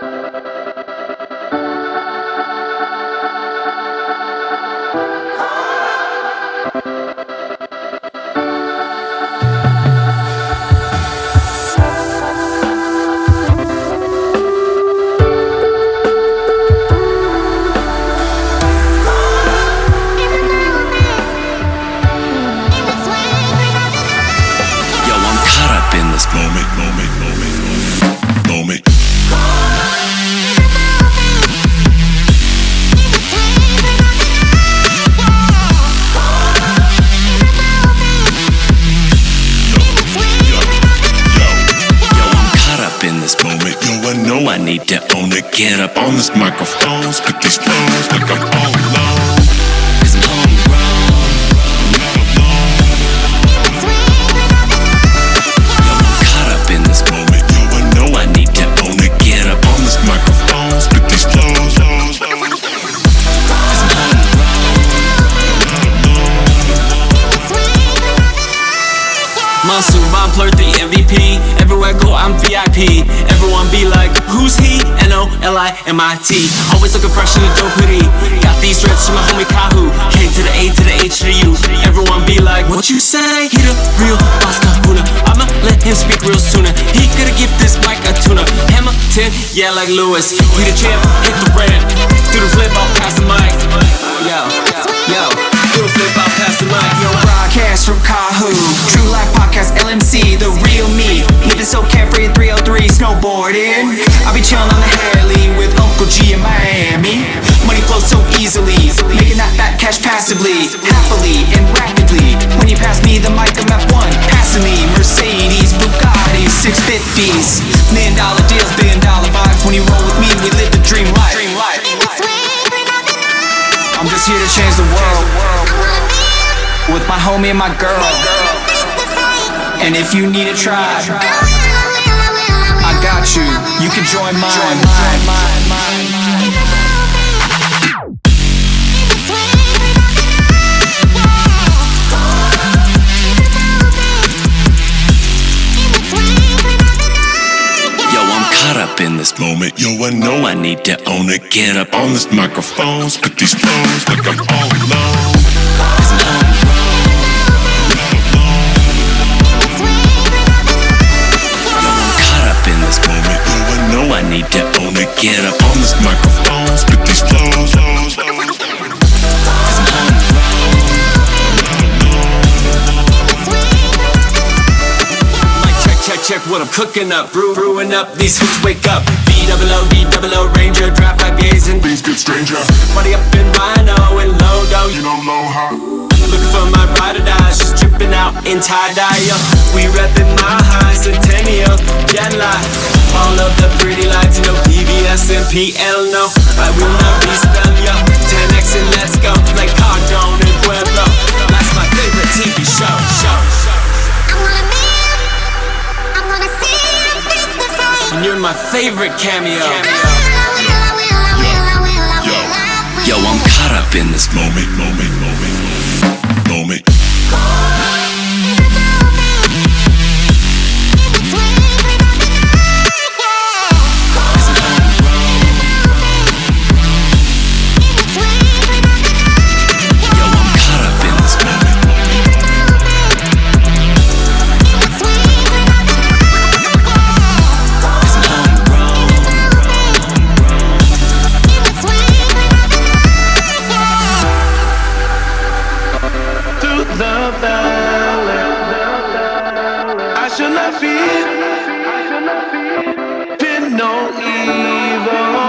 Yo, need to own it. Get up on this microphone, spit these flows like I'm all alone. I'm homegrown. I'm not alone. Caught up in this moment. Yo, I know I need to own it. Get up on this microphone, spit these flows, the MVP. Everywhere I go, I'm VIP. Be like, who's he? N-O-L-I-M-I-T. Always looking fresh in the dope hoodie. Got these dreads from my homie Kahu. K to the A to the H to the U. Everyone be like, what you say? He the real boss kahuna. I'ma let him speak real sooner. He coulda give this mic a tuna. Hamilton, yeah, like Lewis. We the champ, hit the ramp. Do the flip, I'll pass the mic. Yo, yo, do the flip, I'll pass the mic. Yo, Broadcast from Kahu, True Life Podcast, LMC, I be chillin' on the Harley with Uncle G in Miami. Money flows so easily, making that fat cash passively, happily and rapidly. When you pass me the mic, I'm F1, passing me Mercedes, Bugattis, 650s, million dollar deals, billion dollar vibes. When you roll with me, we live the dream life. I'm just here to change the world with my homie and my girl. And if you need a got you. You can join mine. Yo, I'm caught up in this moment. Yo, I know I need to own it. Get up on this microphone, spit these flows like I'm all alone. Need to own it. Get up on this microphone, spit these flows. flows, flows. check, what I'm cooking up. Brew, brewing up, these hooks wake up. B double O, D double O, Ranger, draft IPAs and Things get stranger. money up in RiNo and Lodo. You don't know, low how. Looking for my ride or dies, just dripping out in tie dye. We reppin' my high centennial, jet lag. All of the pretty lights, you know, PBS and PL, no. I will not be spell, yo. 10X and let's go, like Cardone and Pueblo. That's my favorite TV show, show, show. I'm gonna see you And you're my favorite cameo. Yo, I'm caught up in this moment, moment, moment, moment. should not fear, fear no evil.